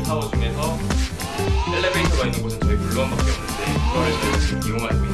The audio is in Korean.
타워 중에서 엘리베이터가 있는 곳은 저희 블루원밖에 없는데 그거를 저희가 지금 이용하고 있는 겁니다.